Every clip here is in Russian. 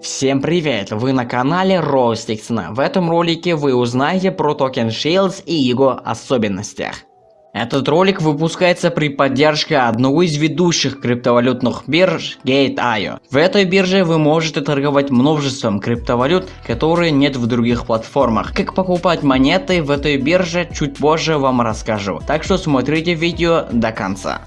Всем привет! Вы на канале Ростиксона. В этом ролике вы узнаете про токен Shields и его особенностях. Этот ролик выпускается при поддержке одного из ведущих криптовалютных бирж Gate.io. В этой бирже вы можете торговать множеством криптовалют, которые нет в других платформах. Как покупать монеты в этой бирже чуть позже вам расскажу. Так что смотрите видео до конца.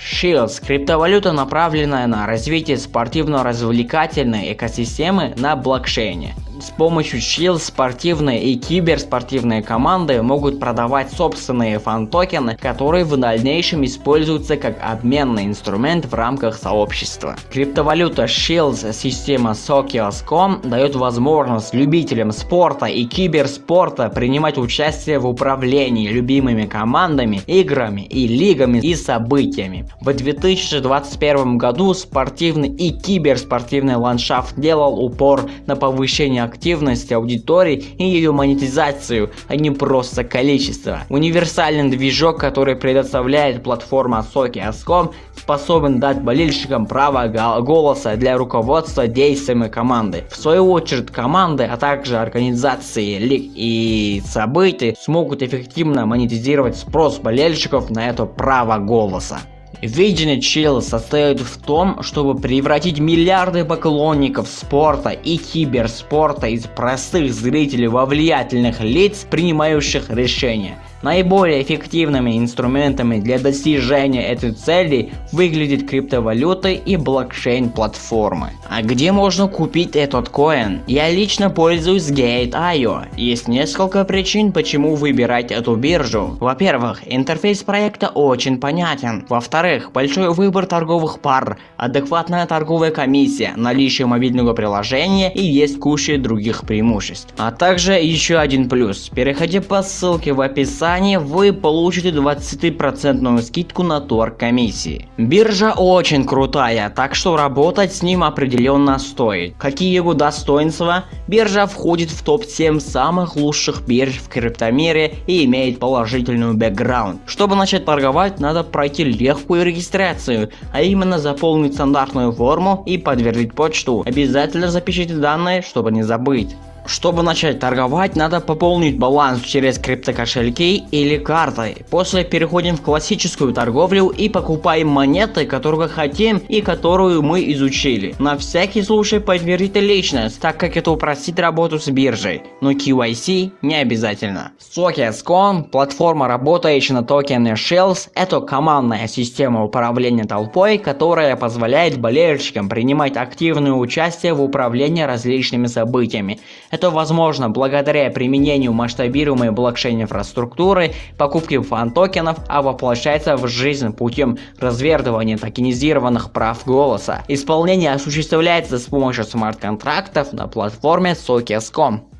Chiliz – криптовалюта, направленная на развитие спортивно-развлекательной экосистемы на блокчейне. С помощью Chiliz спортивные и киберспортивные команды могут продавать собственные фан-токены, которые в дальнейшем используются как обменный инструмент в рамках сообщества. Криптовалюта Chiliz система Socios.com дает возможность любителям спорта и киберспорта принимать участие в управлении любимыми командами, играми и лигами и событиями. В 2021 году спортивный и киберспортивный ландшафт делал упор на повышение активность аудитории и ее монетизацию, а не просто количество. Универсальный движок, который предоставляет платформа Soki.com, способен дать болельщикам право голоса для руководства действиями команды. В свою очередь команды, а также организации лиг и событий смогут эффективно монетизировать спрос болельщиков на это право голоса. Видение Чилл состоит в том, чтобы превратить миллиарды поклонников спорта и киберспорта из простых зрителей во влиятельных лиц, принимающих решения. Наиболее эффективными инструментами для достижения этой цели выглядят криптовалюты и блокчейн-платформы. А где можно купить этот коин? Я лично пользуюсь Gate.io. Есть несколько причин, почему выбирать эту биржу. Во-первых, интерфейс проекта очень понятен. Во-вторых, большой выбор торговых пар, адекватная торговая комиссия, наличие мобильного приложения и есть куча других преимуществ. А также еще один плюс. Переходи по ссылке в описании описании вы получите 20% скидку на торг комиссии. Биржа очень крутая, так что работать с ним определенно стоит. Какие его достоинства? Биржа входит в топ-7 самых лучших бирж в криптомире и имеет положительную бэкграунд. Чтобы начать торговать, надо пройти легкую регистрацию, а именно заполнить стандартную форму и подтвердить почту. Обязательно запишите данные, чтобы не забыть. Чтобы начать торговать, надо пополнить баланс через криптокошельки или картой. После переходим в классическую торговлю и покупаем монеты, которые хотим и которую мы изучили. На всякий случай подтвердите личность, так как это упростит работу с биржей, но KYC не обязательно. Sockets.com, платформа, работающая на токене Shells, это командная система управления толпой, которая позволяет болельщикам принимать активное участие в управлении различными событиями. Это возможно благодаря применению масштабируемой блокчейн-инфраструктуры, покупки фан-токенов, а воплощается в жизнь путем развертывания токенизированных прав голоса. Исполнение осуществляется с помощью смарт-контрактов на платформе Socios.com.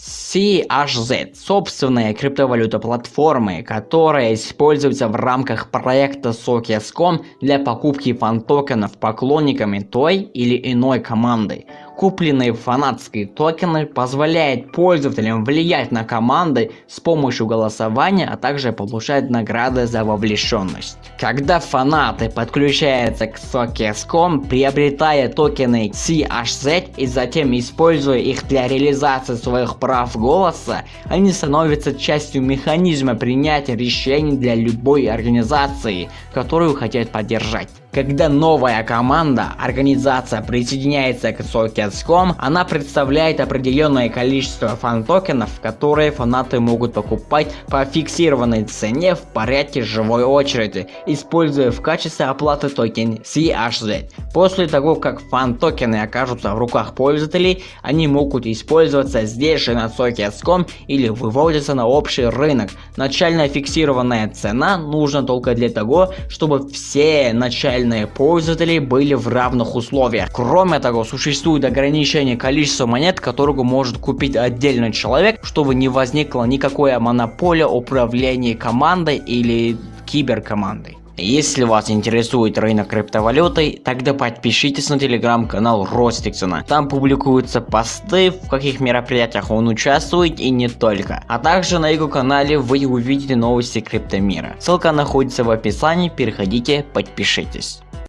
CHZ – собственная криптовалюта платформы, которая используется в рамках проекта Socios.com для покупки фан-токенов поклонниками той или иной команды. Купленные фанатские токены позволяют пользователям влиять на команды с помощью голосования, а также получать награды за вовлеченность. Когда фанаты подключаются к Socios.com, приобретая токены CHZ и затем используя их для реализации своих прав голоса, они становятся частью механизма принятия решений для любой организации, которую хотят поддержать. Когда новая команда, организация присоединяется к Socios.com, она представляет определенное количество фан-токенов, которые фанаты могут покупать по фиксированной цене в порядке живой очереди, используя в качестве оплаты токен CHZ. После того, как фан-токены окажутся в руках пользователей, они могут использоваться здесь же на Socios.com или выводятся на общий рынок. Начальная фиксированная цена нужна только для того, чтобы все начальные реальные пользователи были в равных условиях. Кроме того, существует ограничение количества монет, которого может купить отдельный человек, чтобы не возникла никакая монополия управления командой или киберкомандой. Если вас интересует рынок криптовалюты, тогда подпишитесь на телеграм-канал Ростиксона. Там публикуются посты, в каких мероприятиях он участвует и не только. А также на его канале вы увидите новости криптомира. Ссылка находится в описании, переходите, подпишитесь.